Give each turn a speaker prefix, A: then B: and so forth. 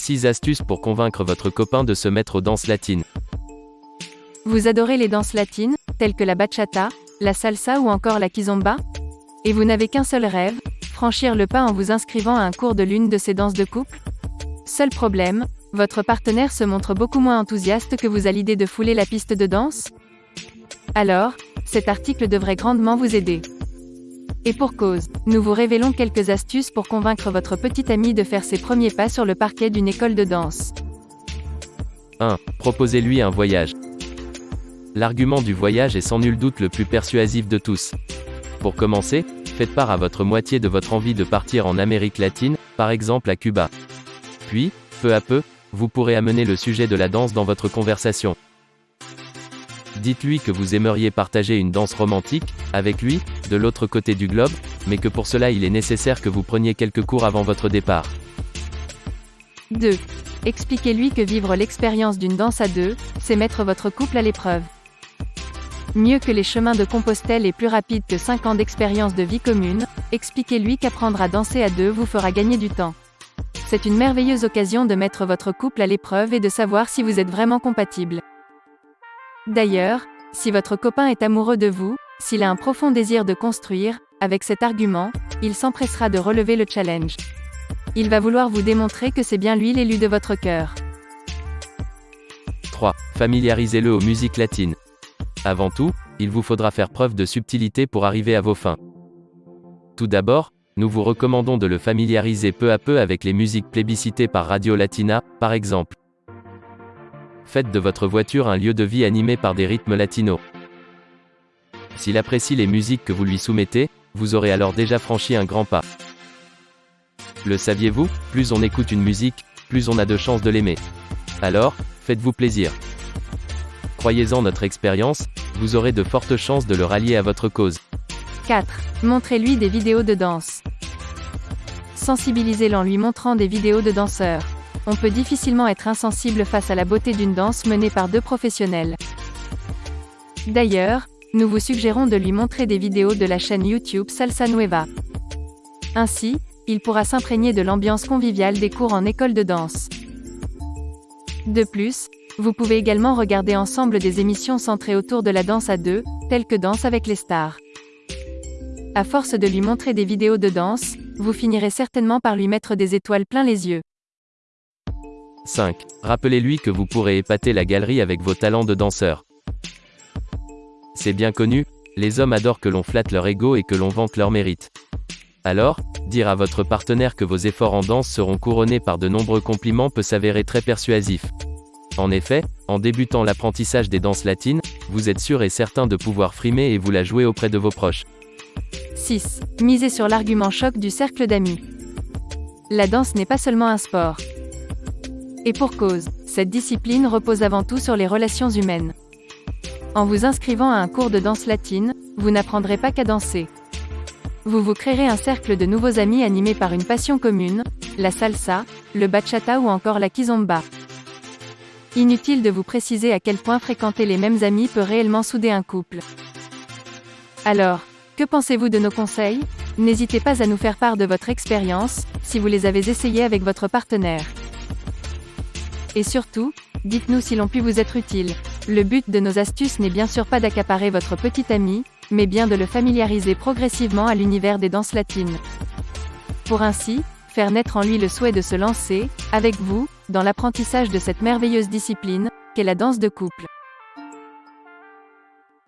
A: 6 astuces pour convaincre votre copain de se mettre aux danses latines.
B: Vous adorez les danses latines, telles que la bachata, la salsa ou encore la kizomba? Et vous n'avez qu'un seul rêve, franchir le pas en vous inscrivant à un cours de l'une de ces danses de couple? Seul problème, votre partenaire se montre beaucoup moins enthousiaste que vous à l'idée de fouler la piste de danse? Alors, cet article devrait grandement vous aider. Et pour cause, nous vous révélons quelques astuces pour convaincre votre petit ami de faire ses premiers pas sur le parquet d'une école de danse.
A: 1. Proposez-lui un voyage. L'argument du voyage est sans nul doute le plus persuasif de tous. Pour commencer, faites part à votre moitié de votre envie de partir en Amérique latine, par exemple à Cuba. Puis, peu à peu, vous pourrez amener le sujet de la danse dans votre conversation. Dites-lui que vous aimeriez partager une danse romantique, avec lui, de l'autre côté du globe, mais que pour cela il est nécessaire que vous preniez quelques cours avant votre départ.
B: 2. Expliquez-lui que vivre l'expérience d'une danse à deux, c'est mettre votre couple à l'épreuve. Mieux que les chemins de Compostelle et plus rapide que 5 ans d'expérience de vie commune, expliquez-lui qu'apprendre à danser à deux vous fera gagner du temps. C'est une merveilleuse occasion de mettre votre couple à l'épreuve et de savoir si vous êtes vraiment compatible. D'ailleurs, si votre copain est amoureux de vous, s'il a un profond désir de construire, avec cet argument, il s'empressera de relever le challenge. Il va vouloir vous démontrer que c'est bien lui l'élu de votre cœur.
A: 3. Familiarisez-le aux musiques latines. Avant tout, il vous faudra faire preuve de subtilité pour arriver à vos fins. Tout d'abord, nous vous recommandons de le familiariser peu à peu avec les musiques plébiscitées par Radio Latina, par exemple. Faites de votre voiture un lieu de vie animé par des rythmes latinos. S'il apprécie les musiques que vous lui soumettez, vous aurez alors déjà franchi un grand pas. Le saviez-vous? Plus on écoute une musique, plus on a de chances de l'aimer. Alors, faites-vous plaisir. Croyez-en notre expérience, vous aurez de fortes chances de le rallier à votre cause.
B: 4. Montrez-lui des vidéos de danse. Sensibilisez-le en lui montrant des vidéos de danseurs. On peut difficilement être insensible face à la beauté d'une danse menée par deux professionnels. D'ailleurs, nous vous suggérons de lui montrer des vidéos de la chaîne YouTube Salsa Nueva. Ainsi, il pourra s'imprégner de l'ambiance conviviale des cours en école de danse. De plus, vous pouvez également regarder ensemble des émissions centrées autour de la danse à deux, telles que Danse avec les stars. À force de lui montrer des vidéos de danse, vous finirez certainement par lui mettre des étoiles plein les yeux.
A: 5. Rappelez-lui que vous pourrez épater la galerie avec vos talents de danseur. C'est bien connu, les hommes adorent que l'on flatte leur ego et que l'on vante leur mérite. Alors, dire à votre partenaire que vos efforts en danse seront couronnés par de nombreux compliments peut s'avérer très persuasif. En effet, en débutant l'apprentissage des danses latines, vous êtes sûr et certain de pouvoir frimer et vous la jouer auprès de vos proches.
B: 6. Misez sur l'argument choc du cercle d'amis. La danse n'est pas seulement un sport. Et pour cause, cette discipline repose avant tout sur les relations humaines. En vous inscrivant à un cours de danse latine, vous n'apprendrez pas qu'à danser. Vous vous créerez un cercle de nouveaux amis animés par une passion commune, la salsa, le bachata ou encore la kizomba. Inutile de vous préciser à quel point fréquenter les mêmes amis peut réellement souder un couple. Alors, que pensez-vous de nos conseils? N'hésitez pas à nous faire part de votre expérience, si vous les avez essayés avec votre partenaire. Et surtout, dites-nous si l'on pu vous être utile. Le but de nos astuces n'est bien sûr pas d'accaparer votre petit ami, mais bien de le familiariser progressivement à l'univers des danses latines. Pour ainsi, faire naître en lui le souhait de se lancer, avec vous, dans l'apprentissage de cette merveilleuse discipline, qu'est la danse de couple.